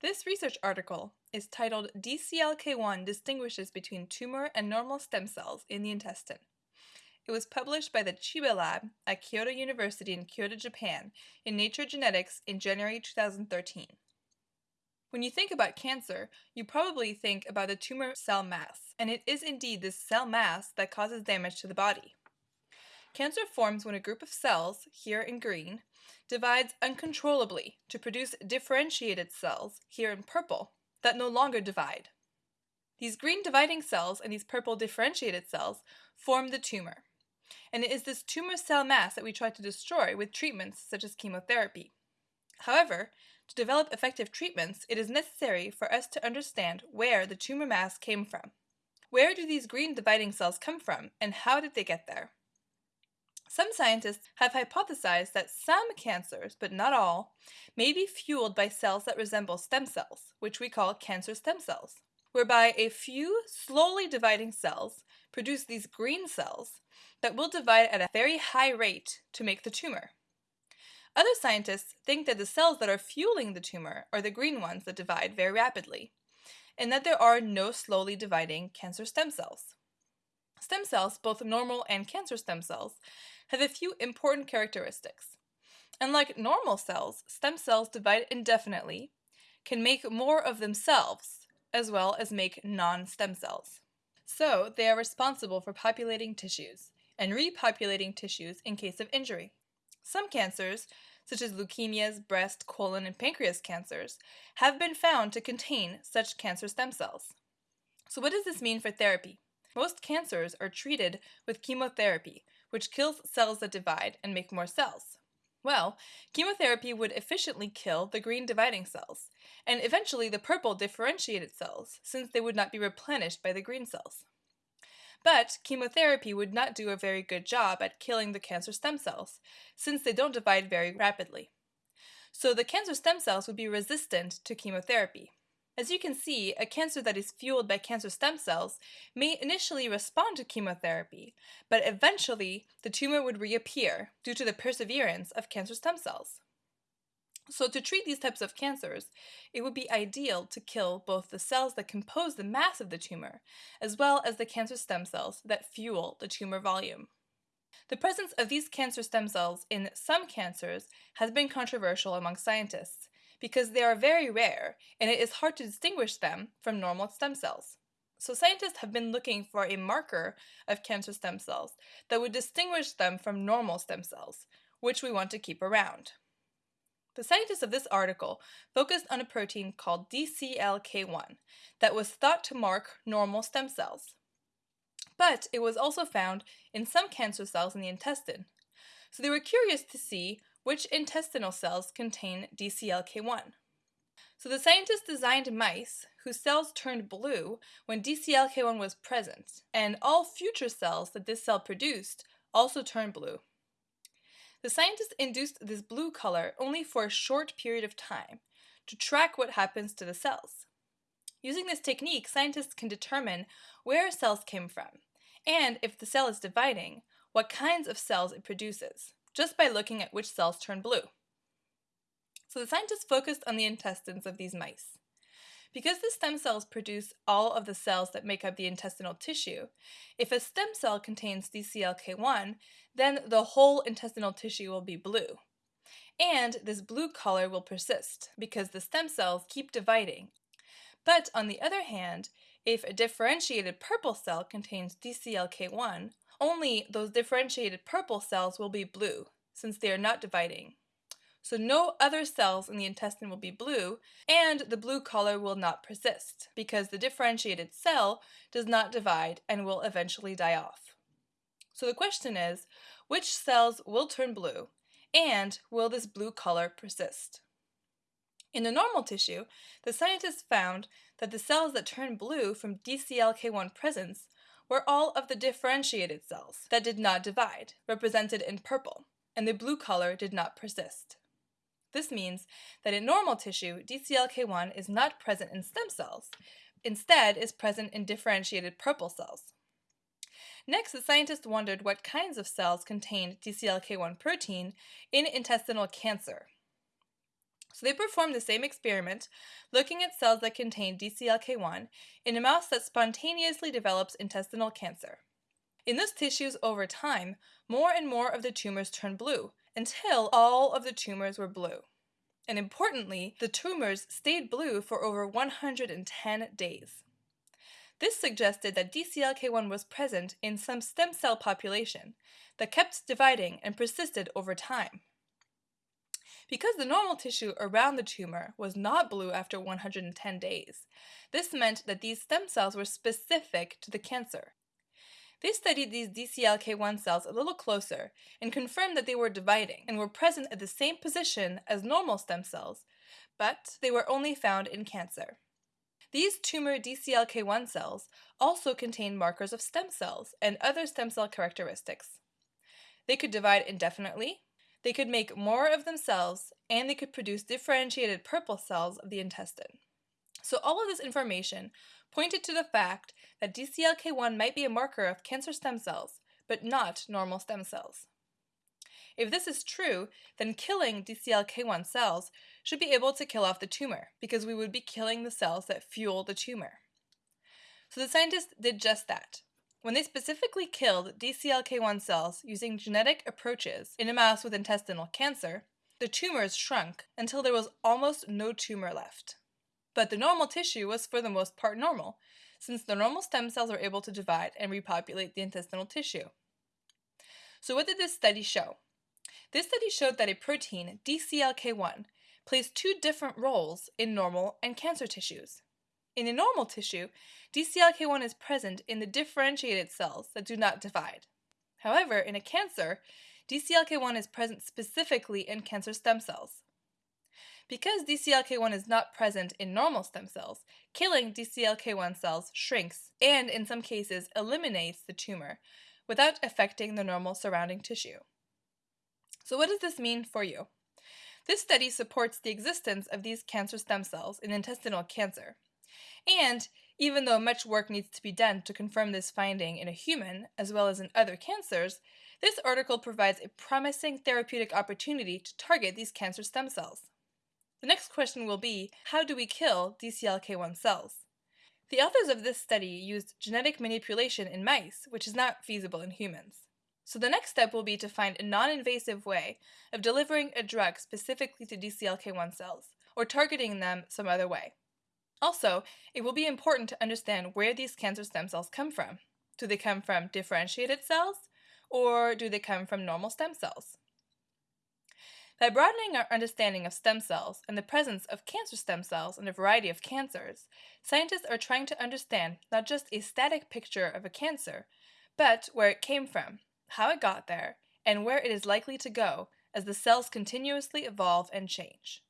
This research article is titled DCLK1 Distinguishes Between Tumor and Normal Stem Cells in the Intestine. It was published by the Chiba Lab at Kyoto University in Kyoto, Japan in Nature Genetics in January 2013. When you think about cancer, you probably think about the tumor cell mass, and it is indeed this cell mass that causes damage to the body. Cancer forms when a group of cells, here in green, divides uncontrollably to produce differentiated cells, here in purple, that no longer divide. These green dividing cells and these purple differentiated cells form the tumor. And it is this tumor cell mass that we try to destroy with treatments such as chemotherapy. However, to develop effective treatments, it is necessary for us to understand where the tumor mass came from. Where do these green dividing cells come from, and how did they get there? Some scientists have hypothesized that some cancers, but not all, may be fueled by cells that resemble stem cells, which we call cancer stem cells, whereby a few slowly dividing cells produce these green cells that will divide at a very high rate to make the tumor. Other scientists think that the cells that are fueling the tumor are the green ones that divide very rapidly, and that there are no slowly dividing cancer stem cells. Stem cells, both normal and cancer stem cells, have a few important characteristics. Unlike normal cells, stem cells divide indefinitely, can make more of themselves, as well as make non-stem cells. So, they are responsible for populating tissues and repopulating tissues in case of injury. Some cancers, such as leukemias, breast, colon, and pancreas cancers, have been found to contain such cancer stem cells. So what does this mean for therapy? Most cancers are treated with chemotherapy, which kills cells that divide and make more cells. Well, chemotherapy would efficiently kill the green dividing cells, and eventually the purple differentiated cells, since they would not be replenished by the green cells. But chemotherapy would not do a very good job at killing the cancer stem cells, since they don't divide very rapidly. So the cancer stem cells would be resistant to chemotherapy. As you can see, a cancer that is fueled by cancer stem cells may initially respond to chemotherapy, but eventually the tumor would reappear due to the perseverance of cancer stem cells. So to treat these types of cancers, it would be ideal to kill both the cells that compose the mass of the tumor, as well as the cancer stem cells that fuel the tumor volume. The presence of these cancer stem cells in some cancers has been controversial among scientists, because they are very rare and it is hard to distinguish them from normal stem cells. So scientists have been looking for a marker of cancer stem cells that would distinguish them from normal stem cells, which we want to keep around. The scientists of this article focused on a protein called DCLK1 that was thought to mark normal stem cells. But it was also found in some cancer cells in the intestine. So they were curious to see which intestinal cells contain DCLK1. So the scientists designed mice whose cells turned blue when DCLK1 was present, and all future cells that this cell produced also turned blue. The scientists induced this blue color only for a short period of time to track what happens to the cells. Using this technique, scientists can determine where cells came from, and if the cell is dividing, what kinds of cells it produces just by looking at which cells turn blue. So the scientists focused on the intestines of these mice. Because the stem cells produce all of the cells that make up the intestinal tissue, if a stem cell contains DCLK1, then the whole intestinal tissue will be blue. And this blue color will persist because the stem cells keep dividing. But on the other hand, if a differentiated purple cell contains DCLK1, only those differentiated purple cells will be blue, since they are not dividing. So no other cells in the intestine will be blue, and the blue color will not persist, because the differentiated cell does not divide and will eventually die off. So the question is, which cells will turn blue, and will this blue color persist? In the normal tissue, the scientists found that the cells that turn blue from DCLK1 presence were all of the differentiated cells that did not divide, represented in purple, and the blue color did not persist. This means that in normal tissue, DCLK1 is not present in stem cells, instead is present in differentiated purple cells. Next, the scientists wondered what kinds of cells contained DCLK1 protein in intestinal cancer. So they performed the same experiment, looking at cells that contain DCLK1 in a mouse that spontaneously develops intestinal cancer. In those tissues over time, more and more of the tumors turned blue, until all of the tumors were blue. And importantly, the tumors stayed blue for over 110 days. This suggested that DCLK1 was present in some stem cell population that kept dividing and persisted over time. Because the normal tissue around the tumor was not blue after 110 days, this meant that these stem cells were specific to the cancer. They studied these DCLK1 cells a little closer and confirmed that they were dividing and were present at the same position as normal stem cells, but they were only found in cancer. These tumor DCLK1 cells also contain markers of stem cells and other stem cell characteristics. They could divide indefinitely, they could make more of themselves, and they could produce differentiated purple cells of the intestine. So all of this information pointed to the fact that DCLK1 might be a marker of cancer stem cells, but not normal stem cells. If this is true, then killing DCLK1 cells should be able to kill off the tumor, because we would be killing the cells that fuel the tumor. So the scientists did just that. When they specifically killed DCLK1 cells using genetic approaches in a mouse with intestinal cancer, the tumors shrunk until there was almost no tumor left. But the normal tissue was for the most part normal, since the normal stem cells were able to divide and repopulate the intestinal tissue. So what did this study show? This study showed that a protein, DCLK1, plays two different roles in normal and cancer tissues. In a normal tissue, DCLK1 is present in the differentiated cells that do not divide. However, in a cancer, DCLK1 is present specifically in cancer stem cells. Because DCLK1 is not present in normal stem cells, killing DCLK1 cells shrinks and, in some cases, eliminates the tumor without affecting the normal surrounding tissue. So, what does this mean for you? This study supports the existence of these cancer stem cells in intestinal cancer and even though much work needs to be done to confirm this finding in a human, as well as in other cancers, this article provides a promising therapeutic opportunity to target these cancer stem cells. The next question will be, how do we kill DCLK1 cells? The authors of this study used genetic manipulation in mice, which is not feasible in humans. So the next step will be to find a non-invasive way of delivering a drug specifically to DCLK1 cells, or targeting them some other way. Also, it will be important to understand where these cancer stem cells come from. Do they come from differentiated cells, or do they come from normal stem cells? By broadening our understanding of stem cells and the presence of cancer stem cells in a variety of cancers, scientists are trying to understand not just a static picture of a cancer, but where it came from, how it got there, and where it is likely to go as the cells continuously evolve and change.